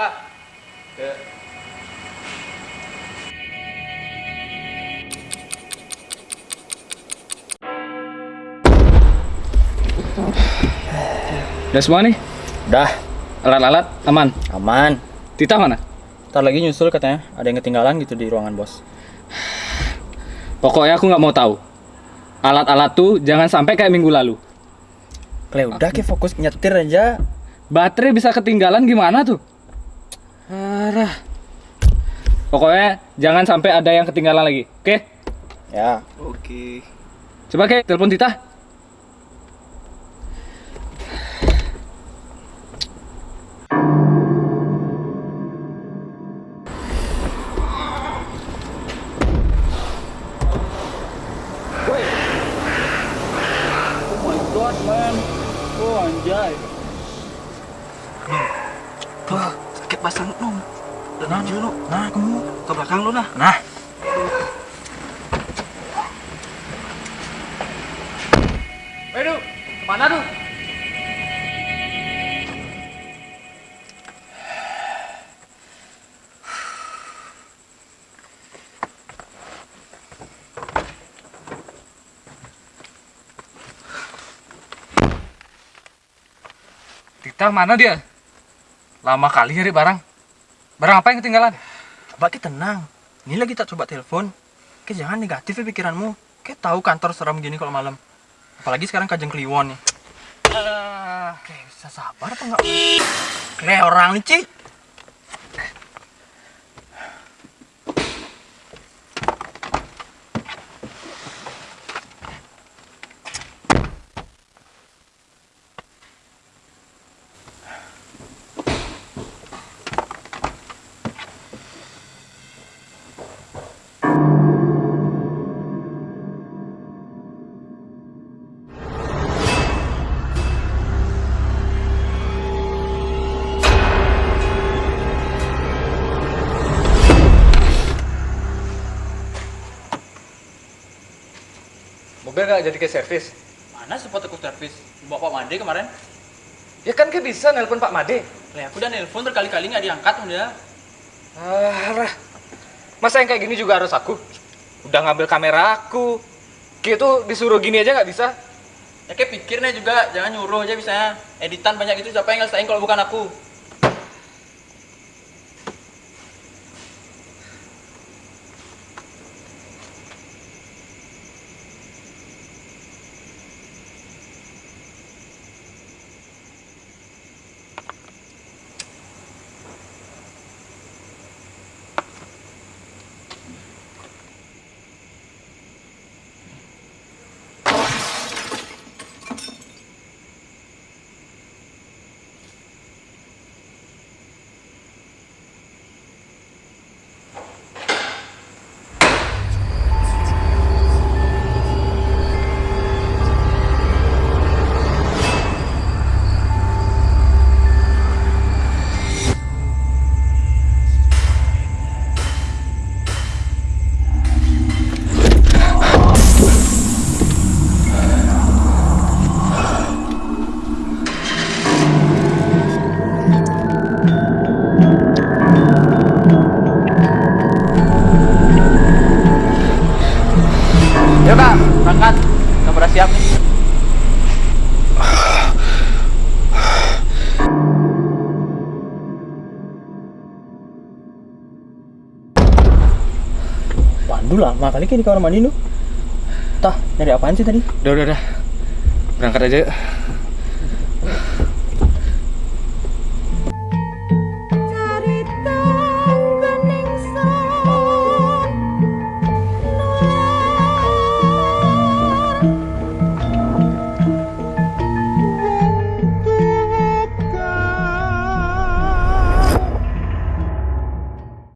lah ke Udah semua nih? Udah Alat-alat aman? Aman Tita mana? Ntar lagi nyusul katanya Ada yang ketinggalan gitu di ruangan bos Pokoknya aku nggak mau tahu. Alat-alat tuh jangan sampai kayak minggu lalu. Kle udah ke fokus nyetir aja. Baterai bisa ketinggalan gimana tuh? Arah. Pokoknya jangan sampai ada yang ketinggalan lagi. Oke? Ya, Oke. Coba ke telepon Tita. Oh my god, man. Oh anjay. Wah, sakit pasang lu. Dan aja lu. Nah, kamu ke belakang lu nah. Nah, Waduh, mana tuh? Tita mana dia? Lama kali nyari barang. Barang apa yang ketinggalan? Coba kita tenang. Ini lagi tak coba telepon. Kayak jangan negatif ya pikiranmu. Kayak tahu kantor seram gini kalau malam. Apalagi sekarang kajeng kliwon nih. Ah, Kayak bisa sabar apa enggak? Kayak orang nih, mobil gak jadi ke servis? Mana support aku servis? Bawa Pak Made kemarin. Ya kan ke bisa nelpon Pak Made. Lah aku udah nelpon berkali-kali nggak diangkat dia. Alah, masa yang kayak gini juga harus aku? Udah ngambil kamera aku. Gitu disuruh gini aja nggak bisa? Ya kayak pikirnya juga, jangan nyuruh aja bisa. Editan banyak itu siapa yang ngelesain kalau bukan aku? Waduh lama kali kayak di kamar mandi lu. Tah, nyari apaan sih tadi? Udah, udah, udah. Berangkat aja. yuk.